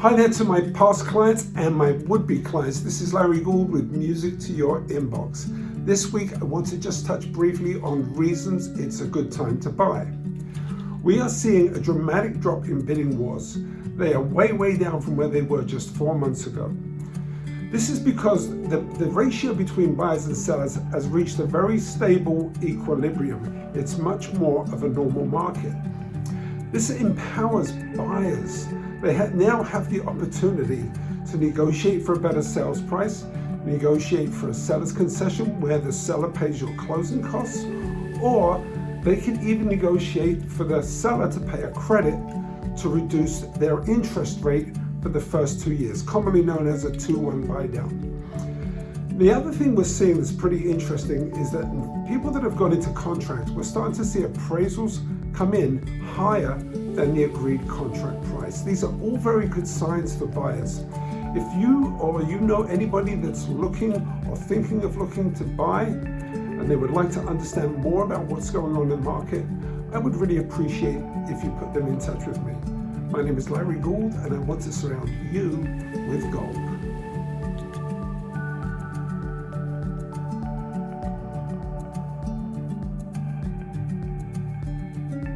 Hi there to my past clients and my would-be clients. This is Larry Gould with Music to Your Inbox. This week I want to just touch briefly on reasons it's a good time to buy. We are seeing a dramatic drop in bidding wars. They are way, way down from where they were just four months ago. This is because the, the ratio between buyers and sellers has reached a very stable equilibrium. It's much more of a normal market. This empowers buyers. They ha now have the opportunity to negotiate for a better sales price, negotiate for a seller's concession where the seller pays your closing costs, or they can even negotiate for the seller to pay a credit to reduce their interest rate for the first two years, commonly known as a 2-1 buy down. The other thing we're seeing that's pretty interesting is that people that have gone into contract, we're starting to see appraisals come in higher than the agreed contract price. These are all very good signs for buyers. If you or you know anybody that's looking or thinking of looking to buy and they would like to understand more about what's going on in the market, I would really appreciate if you put them in touch with me. My name is Larry Gould and I want to surround you with gold.